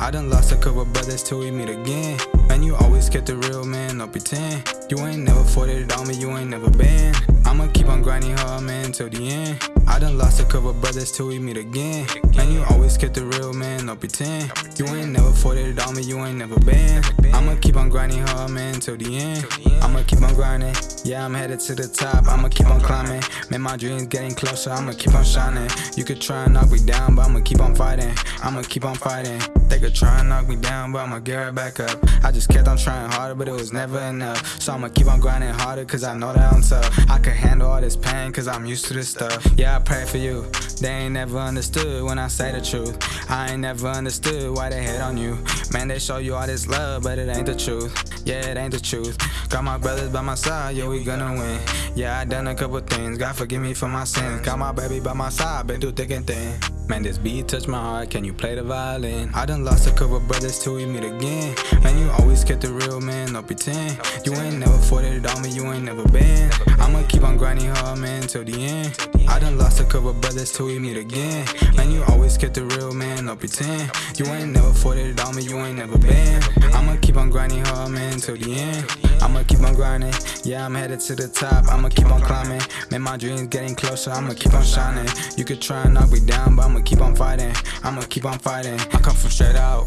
I done lost a couple brothers till we meet again. Man, you always kept the real man, don't pretend. You ain't never fought it on me, you ain't never been. I'ma keep on grinding hard, man, till the end. I done lost a couple brothers till we meet again. Man, you always kept the real man, don't pretend. You ain't never fought it on me, you ain't never been. I'ma keep on grinding hard, man, till the end. I'ma keep on grinding. Yeah, I'm headed to the top, I'ma keep on climbing. Man, my dreams getting closer, I'ma keep on shining. You could try and knock me down, but I'ma keep on fighting. I'ma keep on fighting. They could try and knock me down, but I'ma get right back up. I just kept on trying harder, but it was never enough. So I'ma keep on grinding harder, cause I know that I'm tough. I can handle all this pain, cause I'm used to this stuff. Yeah, I pray for you. They ain't never understood when I say the truth. I ain't never understood why they hate on you. Man, they show you all this love, but it ain't the truth. Yeah, it ain't the truth. Got my brothers by my side, yeah, we gonna win. Yeah, I done a couple things, God forgive me for my sins. Got my baby by my side, been through thick and thin. Man, this beat touch my heart, can you play the violin? I done lost a couple brothers till we meet again. Man, you always kept the real man, don't pretend. You ain't never fought it me, you ain't never been. I'ma keep on grinding hard, man, till the end. I done lost a couple brothers till we meet again. Man, you always kept the real man, don't pretend. You ain't never fought it me, you ain't never been. I'ma keep on grinding hard, man, till the end. I'ma keep on grinding. Yeah, I'm headed to the top. I'ma keep on climbing. Man, my dreams getting closer. I'ma keep on shining. You could try and knock me down, but I'ma keep on fighting. I'ma keep on fighting. I come from straight out.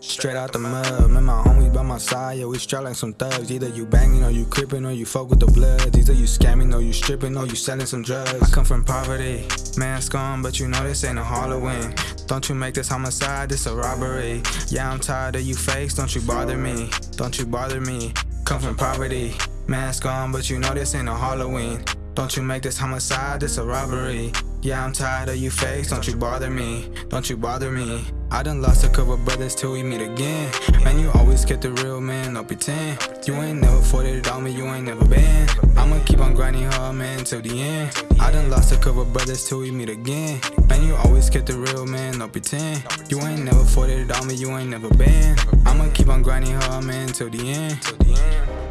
Straight out the mud, man, my homies by my side, yeah, we strap like some thugs. Either you banging or you crippin' or you fuck with the blood. Either you scamming or you stripping or you selling some drugs. I come from poverty, mask on, but you know this ain't a Halloween. Don't you make this homicide, this a robbery. Yeah, I'm tired of you fakes, don't you bother me. Don't you bother me. Come from poverty, mask on, but you know this ain't a Halloween. Don't you make this homicide, this a robbery. Yeah, I'm tired of you fakes, don't you bother me, don't you bother me. I done lost a couple brothers till we meet again. Man, you kept the real man, don't pretend. You ain't never fought it on me, you ain't never been. I'ma keep on grinding hard, man, till the end. I done lost a couple brothers till we meet again. Man, you always kept the real man, don't pretend. You ain't never fought it on me, you ain't never been. I'ma keep on grinding hard, man, till the end.